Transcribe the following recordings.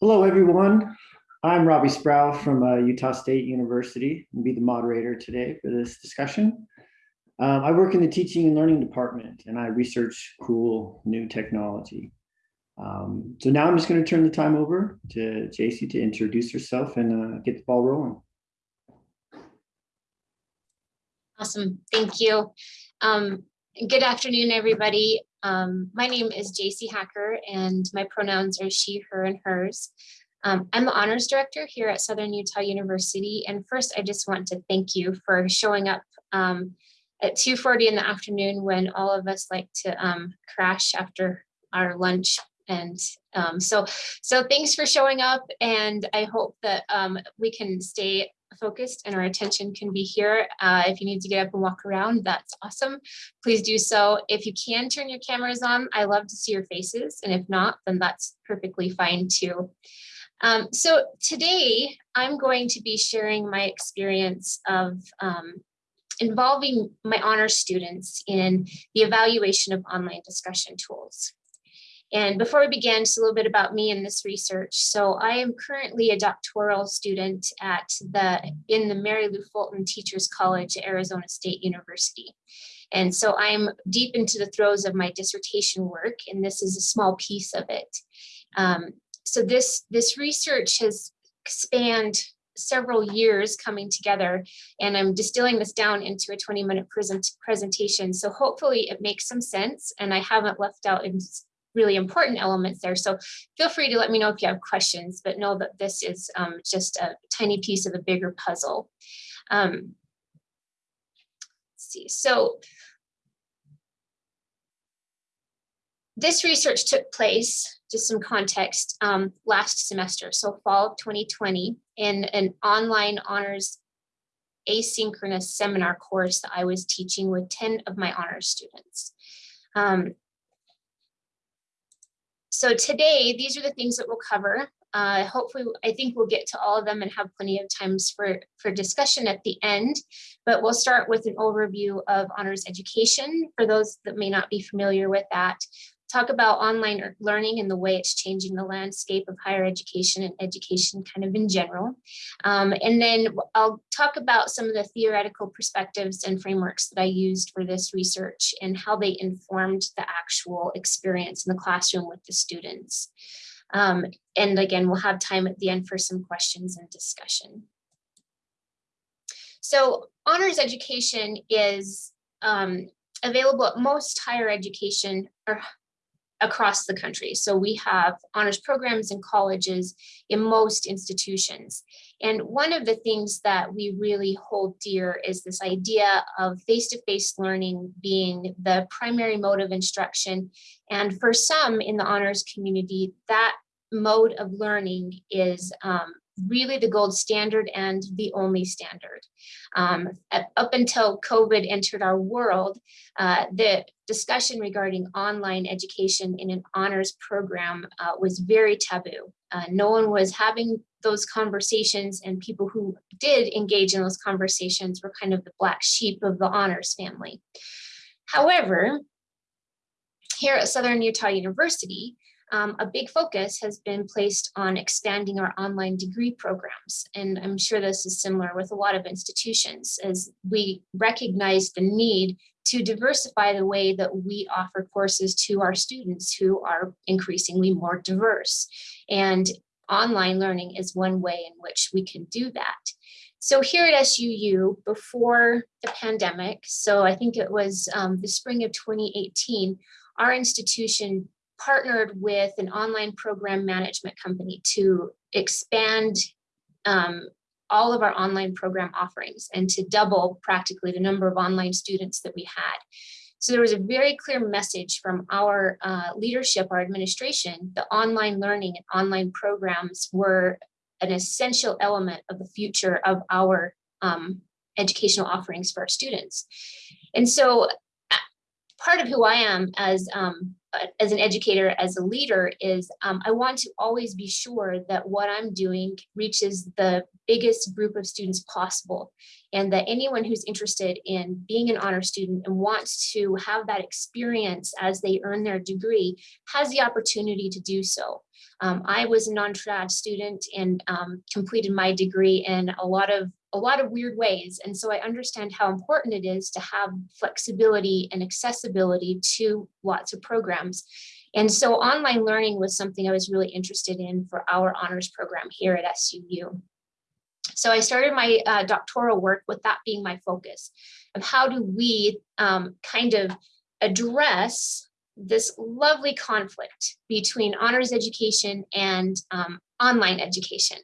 Hello, everyone. I'm Robbie Sproul from uh, Utah State University and be the moderator today for this discussion. Um, I work in the teaching and learning department and I research cool new technology. Um, so now I'm just going to turn the time over to JC to introduce herself and uh, get the ball rolling. Awesome, thank you. Um, good afternoon, everybody. Um, my name is JC Hacker and my pronouns are she, her, and hers. Um, I'm the honors director here at Southern Utah University. And first, I just want to thank you for showing up um, at 2.40 in the afternoon when all of us like to um, crash after our lunch. And um, so, so thanks for showing up. And I hope that um, we can stay focused and our attention can be here. Uh, if you need to get up and walk around, that's awesome. Please do so. If you can turn your cameras on, I love to see your faces. And if not, then that's perfectly fine too. Um, so today I'm going to be sharing my experience of um, involving my honor students in the evaluation of online discussion tools. And before we begin, just a little bit about me and this research. So I am currently a doctoral student at the in the Mary Lou Fulton Teachers College at Arizona State University. And so I'm deep into the throes of my dissertation work, and this is a small piece of it. Um, so this, this research has spanned several years coming together and I'm distilling this down into a 20 minute present presentation. So hopefully it makes some sense and I haven't left out really important elements there. So feel free to let me know if you have questions, but know that this is um, just a tiny piece of a bigger puzzle. Um, see, so this research took place, just some context, um, last semester, so fall of 2020, in an online honors asynchronous seminar course that I was teaching with 10 of my honors students. Um, so today, these are the things that we'll cover. Uh, hopefully, I think we'll get to all of them and have plenty of times for, for discussion at the end, but we'll start with an overview of honors education for those that may not be familiar with that talk about online learning and the way it's changing the landscape of higher education and education kind of in general. Um, and then I'll talk about some of the theoretical perspectives and frameworks that I used for this research and how they informed the actual experience in the classroom with the students. Um, and again, we'll have time at the end for some questions and discussion. So honors education is um, available at most higher education or across the country. So we have honors programs in colleges in most institutions. And one of the things that we really hold dear is this idea of face-to-face -face learning being the primary mode of instruction. And for some in the honors community, that mode of learning is um, really the gold standard and the only standard. Um, up until COVID entered our world, uh, the discussion regarding online education in an honors program uh, was very taboo. Uh, no one was having those conversations and people who did engage in those conversations were kind of the black sheep of the honors family. However, here at Southern Utah University, um, a big focus has been placed on expanding our online degree programs. And I'm sure this is similar with a lot of institutions as we recognize the need to diversify the way that we offer courses to our students who are increasingly more diverse. And online learning is one way in which we can do that. So here at SUU, before the pandemic, so I think it was um, the spring of 2018, our institution partnered with an online program management company to expand um, all of our online program offerings and to double practically the number of online students that we had. So there was a very clear message from our uh, leadership, our administration, the online learning and online programs were an essential element of the future of our um, educational offerings for our students. And so part of who I am as um, as an educator, as a leader, is um, I want to always be sure that what I'm doing reaches the biggest group of students possible, and that anyone who's interested in being an honor student and wants to have that experience as they earn their degree has the opportunity to do so. Um, I was a non-trad student and um, completed my degree in a lot of a lot of weird ways. And so I understand how important it is to have flexibility and accessibility to lots of programs. And so online learning was something I was really interested in for our honors program here at SUU. So I started my uh, doctoral work with that being my focus of how do we um, kind of address this lovely conflict between honors education and um, online education,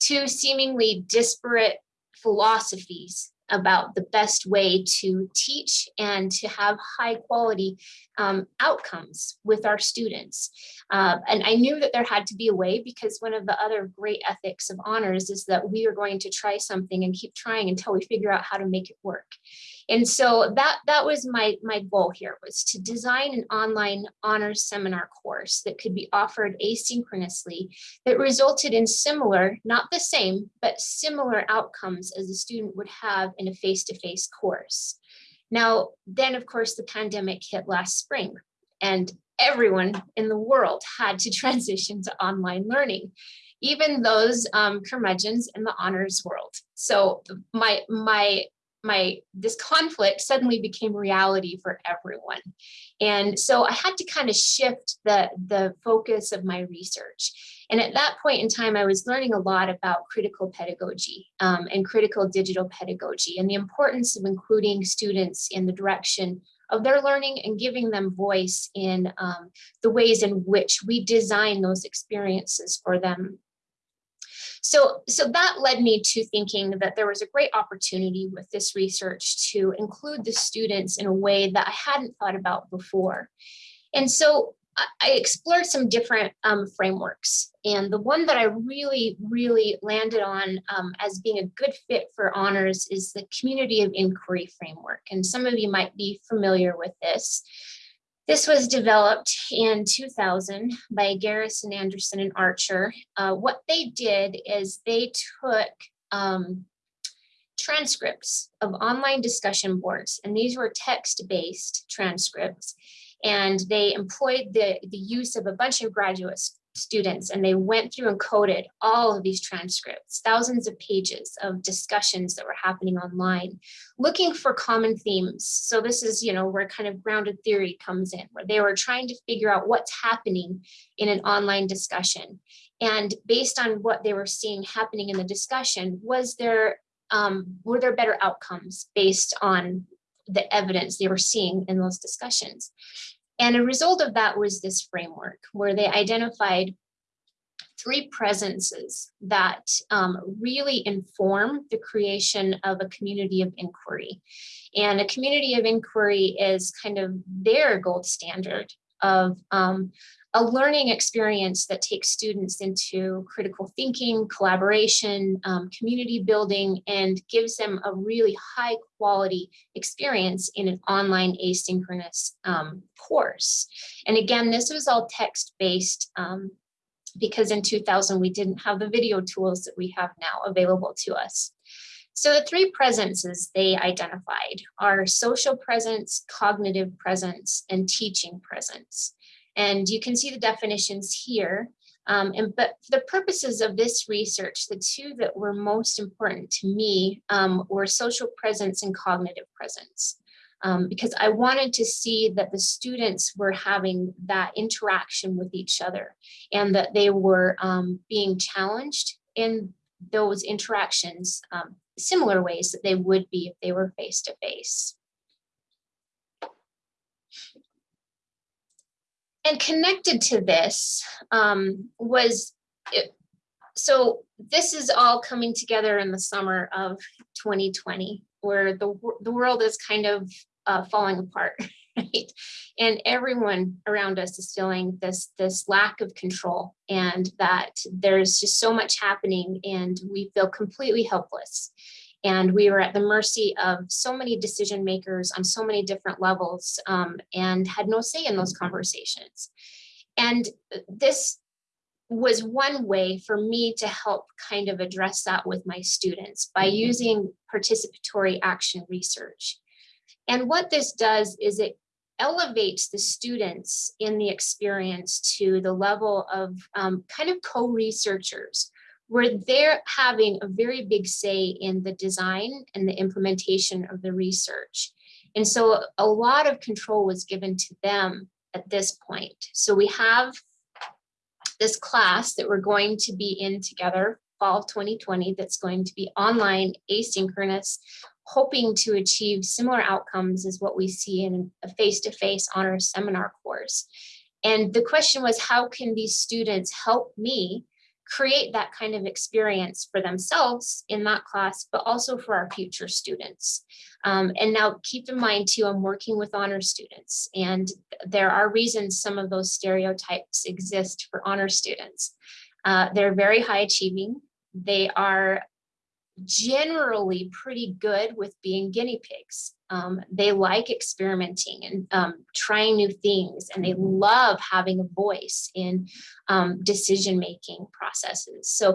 two seemingly disparate philosophies about the best way to teach and to have high quality um, outcomes with our students. Uh, and I knew that there had to be a way because one of the other great ethics of honors is that we are going to try something and keep trying until we figure out how to make it work. And so that, that was my, my goal here was to design an online honors seminar course that could be offered asynchronously that resulted in similar, not the same, but similar outcomes as a student would have in a face-to-face -face course. Now, then of course, the pandemic hit last spring and everyone in the world had to transition to online learning even those um, curmudgeons in the honors world. So my my my this conflict suddenly became reality for everyone. And so i had to kind of shift the the focus of my research. And at that point in time i was learning a lot about critical pedagogy um, and critical digital pedagogy and the importance of including students in the direction of their learning and giving them voice in um, the ways in which we design those experiences for them so, so that led me to thinking that there was a great opportunity with this research to include the students in a way that I hadn't thought about before. And so I explored some different um, frameworks. And the one that I really, really landed on um, as being a good fit for honors is the community of inquiry framework. And some of you might be familiar with this. This was developed in 2000 by Garrison, Anderson, and Archer. Uh, what they did is they took um, transcripts of online discussion boards, and these were text-based transcripts, and they employed the, the use of a bunch of graduate students and they went through and coded all of these transcripts, thousands of pages of discussions that were happening online, looking for common themes. So this is, you know, where kind of grounded theory comes in, where they were trying to figure out what's happening in an online discussion. And based on what they were seeing happening in the discussion, was there, um, were there better outcomes based on the evidence they were seeing in those discussions? And a result of that was this framework where they identified three presences that um, really inform the creation of a community of inquiry. And a community of inquiry is kind of their gold standard of um, a learning experience that takes students into critical thinking, collaboration, um, community building, and gives them a really high quality experience in an online asynchronous um, course. And again, this was all text-based um, because in 2000 we didn't have the video tools that we have now available to us. So the three presences they identified are social presence, cognitive presence, and teaching presence. And you can see the definitions here. Um, and but for the purposes of this research, the two that were most important to me um, were social presence and cognitive presence. Um, because I wanted to see that the students were having that interaction with each other and that they were um, being challenged in those interactions um, similar ways that they would be if they were face to face. And connected to this um, was, it, so this is all coming together in the summer of 2020, where the, the world is kind of uh, falling apart, right? And everyone around us is feeling this, this lack of control and that there's just so much happening and we feel completely helpless. And we were at the mercy of so many decision makers on so many different levels um, and had no say in those conversations. And this was one way for me to help kind of address that with my students by using participatory action research. And what this does is it elevates the students in the experience to the level of um, kind of co-researchers where they're having a very big say in the design and the implementation of the research. And so a lot of control was given to them at this point. So we have this class that we're going to be in together fall of 2020 that's going to be online asynchronous hoping to achieve similar outcomes as what we see in a face-to-face -face honors seminar course. And the question was, how can these students help me create that kind of experience for themselves in that class, but also for our future students. Um, and now keep in mind too, I'm working with honor students and there are reasons some of those stereotypes exist for honor students. Uh, they're very high achieving. They are generally pretty good with being guinea pigs. Um, they like experimenting and um, trying new things, and they love having a voice in um, decision-making processes. So,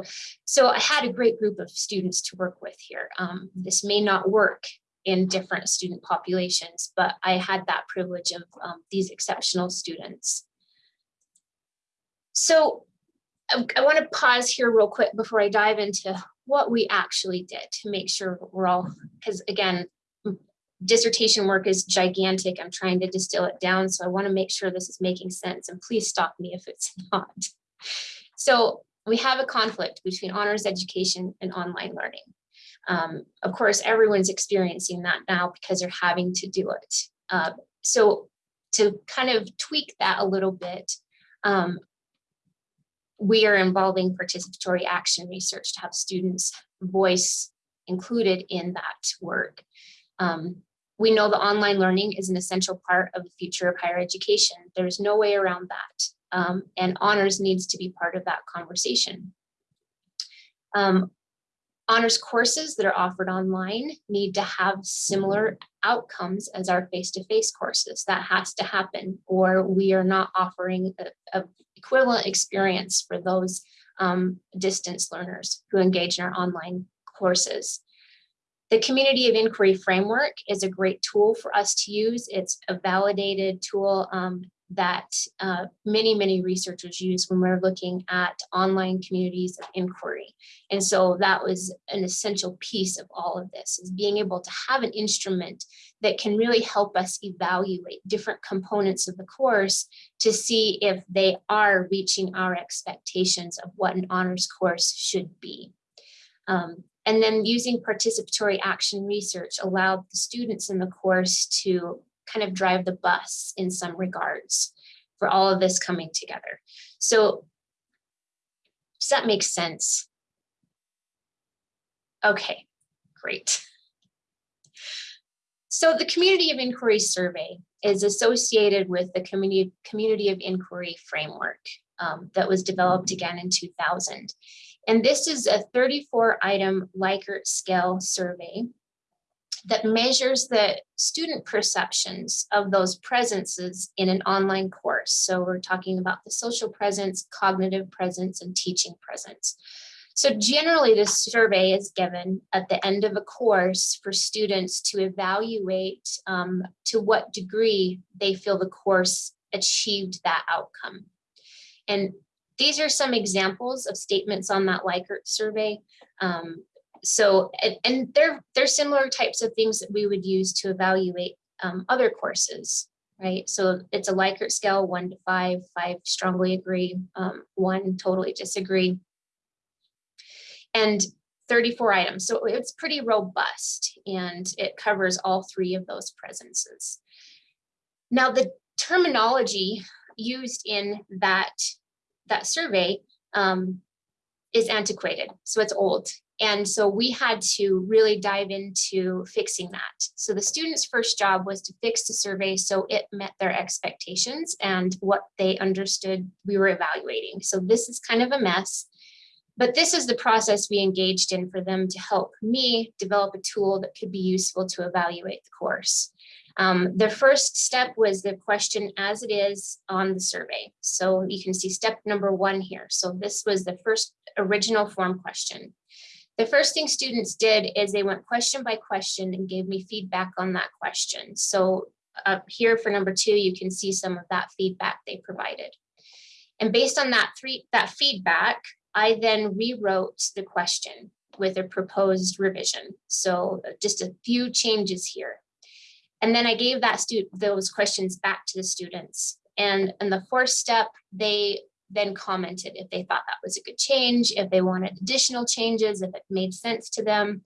so I had a great group of students to work with here. Um, this may not work in different student populations, but I had that privilege of um, these exceptional students. So I, I want to pause here real quick before I dive into what we actually did to make sure we're all, because again, dissertation work is gigantic. I'm trying to distill it down. So I want to make sure this is making sense and please stop me if it's not. So we have a conflict between honors education and online learning. Um, of course, everyone's experiencing that now because they're having to do it. Uh, so to kind of tweak that a little bit, um, we are involving participatory action research to have students voice included in that work. Um, we know that online learning is an essential part of the future of higher education. There's no way around that. Um, and honors needs to be part of that conversation. Um, honors courses that are offered online need to have similar outcomes as our face-to-face -face courses. That has to happen or we are not offering a, a equivalent experience for those um, distance learners who engage in our online courses. The community of inquiry framework is a great tool for us to use. It's a validated tool um, that uh, many, many researchers use when we're looking at online communities of inquiry. And so that was an essential piece of all of this is being able to have an instrument that can really help us evaluate different components of the course to see if they are reaching our expectations of what an honors course should be. Um, and then using participatory action research allowed the students in the course to kind of drive the bus in some regards for all of this coming together. So does that make sense? Okay, great. So the Community of Inquiry Survey is associated with the Community, Community of Inquiry Framework um, that was developed again in 2000. And this is a 34 item Likert scale survey that measures the student perceptions of those presences in an online course. So we're talking about the social presence, cognitive presence, and teaching presence. So generally this survey is given at the end of a course for students to evaluate um, to what degree they feel the course achieved that outcome. And these are some examples of statements on that Likert survey. Um, so, and, and they're, they're similar types of things that we would use to evaluate um, other courses, right? So it's a Likert scale, one to five, five strongly agree, um, one totally disagree. And 34 items, so it's pretty robust and it covers all three of those presences. Now the terminology used in that, that survey um, is antiquated, so it's old. And so we had to really dive into fixing that. So the students' first job was to fix the survey so it met their expectations and what they understood we were evaluating. So this is kind of a mess. But this is the process we engaged in for them to help me develop a tool that could be useful to evaluate the course. Um, the first step was the question as it is on the survey. So you can see step number one here. So this was the first original form question. The first thing students did is they went question by question and gave me feedback on that question. So up here for number two, you can see some of that feedback they provided. And based on that three that feedback, I then rewrote the question with a proposed revision. So just a few changes here. And then I gave that student those questions back to the students. And in the fourth step, they then commented if they thought that was a good change, if they wanted additional changes, if it made sense to them.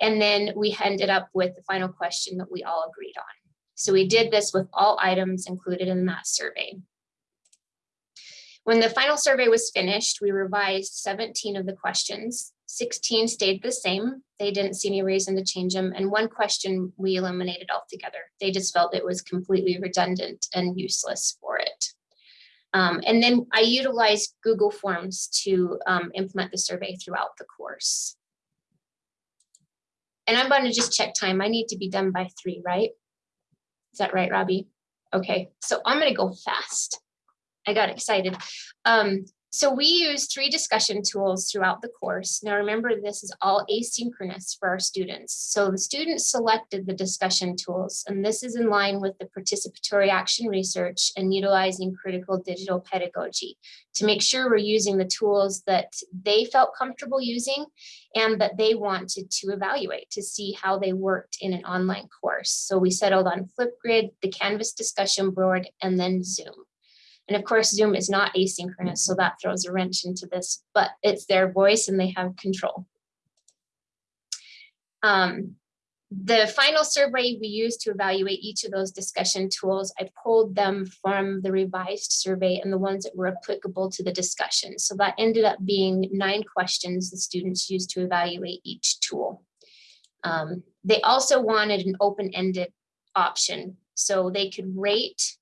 And then we ended up with the final question that we all agreed on. So we did this with all items included in that survey. When the final survey was finished, we revised 17 of the questions. 16 stayed the same. They didn't see any reason to change them. And one question we eliminated altogether. They just felt it was completely redundant and useless for it. Um, and then I utilized Google Forms to um, implement the survey throughout the course. And I'm going to just check time. I need to be done by three, right? Is that right, Robbie? Okay, so I'm going to go fast. I got excited. Um, so we use three discussion tools throughout the course. Now remember, this is all asynchronous for our students. So the students selected the discussion tools, and this is in line with the participatory action research and utilizing critical digital pedagogy to make sure we're using the tools that they felt comfortable using and that they wanted to evaluate to see how they worked in an online course. So we settled on Flipgrid, the Canvas discussion board, and then Zoom. And of course, Zoom is not asynchronous, so that throws a wrench into this, but it's their voice and they have control. Um, the final survey we used to evaluate each of those discussion tools, I pulled them from the revised survey and the ones that were applicable to the discussion. So that ended up being nine questions the students used to evaluate each tool. Um, they also wanted an open-ended option so they could rate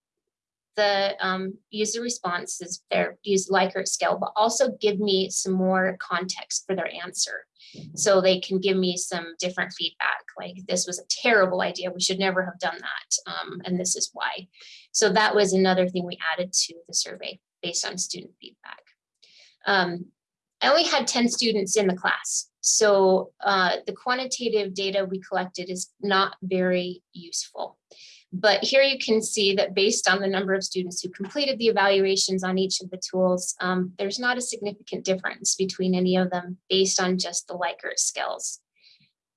the um, user responses, their use Likert scale, but also give me some more context for their answer. So they can give me some different feedback, like this was a terrible idea. We should never have done that. Um, and this is why. So that was another thing we added to the survey based on student feedback. Um, I only had 10 students in the class. So uh, the quantitative data we collected is not very useful. But here you can see that based on the number of students who completed the evaluations on each of the tools, um, there's not a significant difference between any of them based on just the Likert scales.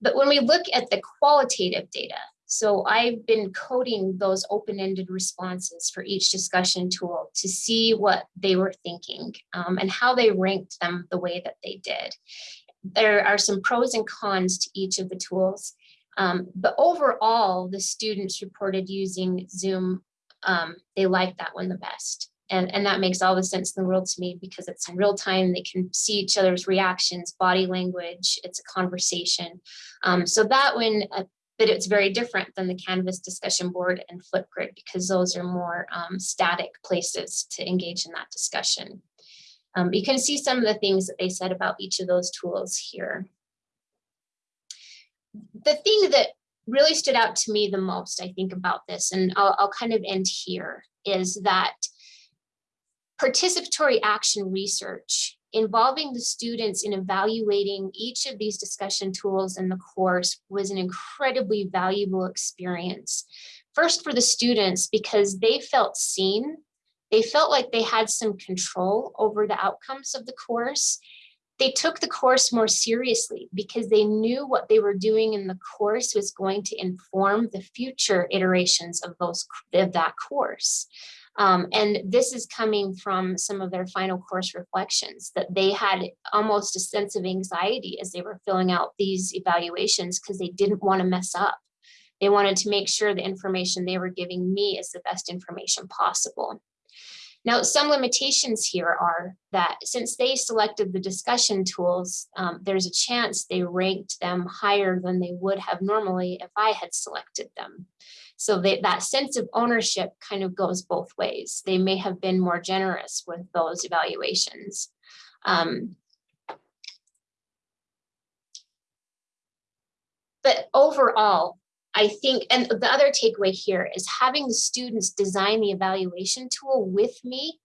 But when we look at the qualitative data, so I've been coding those open-ended responses for each discussion tool to see what they were thinking um, and how they ranked them the way that they did. There are some pros and cons to each of the tools. Um, but overall, the students reported using Zoom, um, they like that one the best. And, and that makes all the sense in the world to me because it's in real time, they can see each other's reactions, body language, it's a conversation. Um, so that one, uh, but it's very different than the Canvas discussion board and Flipgrid because those are more um, static places to engage in that discussion. Um, you can see some of the things that they said about each of those tools here the thing that really stood out to me the most, I think, about this, and I'll, I'll kind of end here, is that participatory action research involving the students in evaluating each of these discussion tools in the course was an incredibly valuable experience. First for the students, because they felt seen, they felt like they had some control over the outcomes of the course they took the course more seriously because they knew what they were doing in the course was going to inform the future iterations of those of that course. Um, and this is coming from some of their final course reflections that they had almost a sense of anxiety as they were filling out these evaluations because they didn't want to mess up. They wanted to make sure the information they were giving me is the best information possible. Now, some limitations here are that since they selected the discussion tools, um, there's a chance they ranked them higher than they would have normally if I had selected them. So they, that sense of ownership kind of goes both ways. They may have been more generous with those evaluations. Um, but overall, I think, and the other takeaway here is having the students design the evaluation tool with me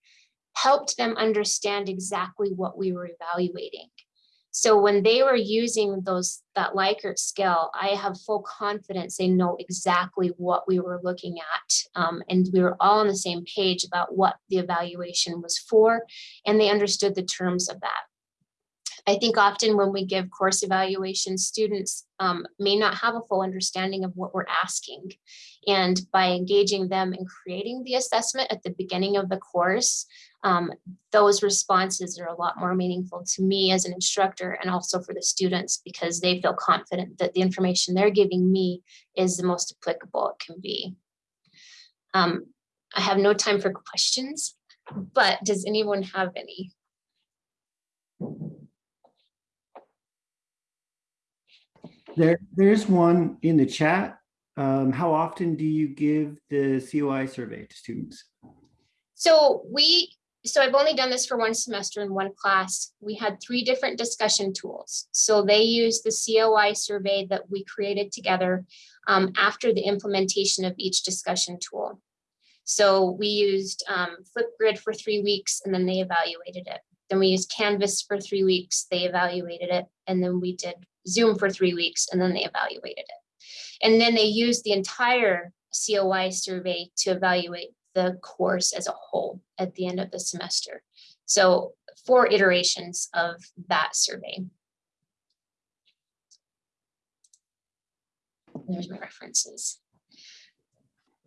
helped them understand exactly what we were evaluating. So when they were using those, that Likert scale, I have full confidence they know exactly what we were looking at. Um, and we were all on the same page about what the evaluation was for, and they understood the terms of that. I think often when we give course evaluation, students um, may not have a full understanding of what we're asking. And by engaging them in creating the assessment at the beginning of the course, um, those responses are a lot more meaningful to me as an instructor and also for the students because they feel confident that the information they're giving me is the most applicable it can be. Um, I have no time for questions, but does anyone have any? There, there's one in the chat. Um, how often do you give the COI survey to students? So we, so I've only done this for one semester in one class. We had three different discussion tools. So they used the COI survey that we created together um, after the implementation of each discussion tool. So we used um, Flipgrid for three weeks and then they evaluated it. Then we used Canvas for three weeks, they evaluated it. And then we did Zoom for three weeks and then they evaluated it. And then they used the entire COI survey to evaluate the course as a whole at the end of the semester. So four iterations of that survey. There's my references.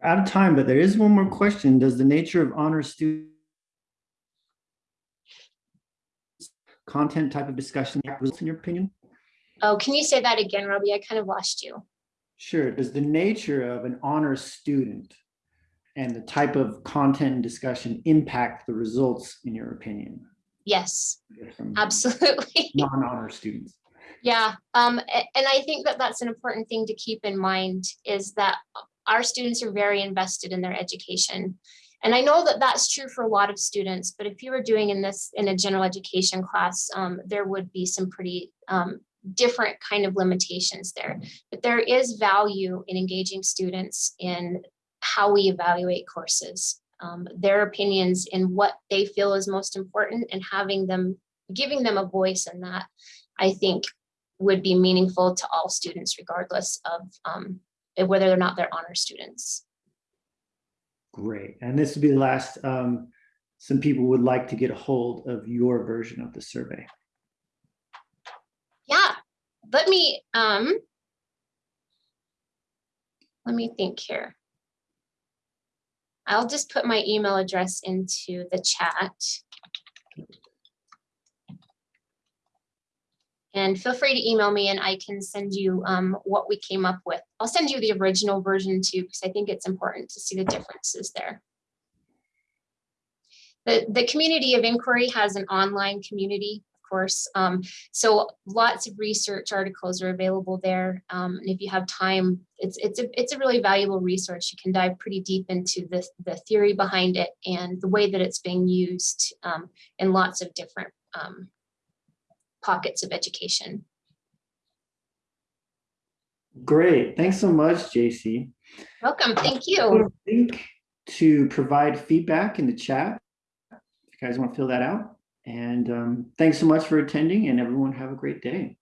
Out of time, but there is one more question. Does the nature of honor student content type of discussion in your opinion? Oh, can you say that again, Robbie? I kind of lost you. Sure. Does the nature of an honor student and the type of content and discussion impact the results in your opinion? Yes, absolutely. Non-honor students. Yeah, um, and I think that that's an important thing to keep in mind is that our students are very invested in their education. And I know that that's true for a lot of students, but if you were doing in this in a general education class, um, there would be some pretty um, different kind of limitations there. But there is value in engaging students in how we evaluate courses, um, their opinions in what they feel is most important and having them, giving them a voice in that, I think would be meaningful to all students regardless of um, whether or not they're honor students. Great. And this would be the last, um, some people would like to get a hold of your version of the survey. Let me, um, let me think here. I'll just put my email address into the chat. And feel free to email me and I can send you um, what we came up with. I'll send you the original version too, because I think it's important to see the differences there. The, the community of inquiry has an online community, course. Um, so lots of research articles are available there. Um, and if you have time, it's, it's, a, it's a really valuable resource. You can dive pretty deep into the, the theory behind it and the way that it's being used um, in lots of different um, pockets of education. Great. Thanks so much, JC. Welcome. Thank you. link to provide feedback in the chat. If you guys want to fill that out. And um, thanks so much for attending and everyone have a great day.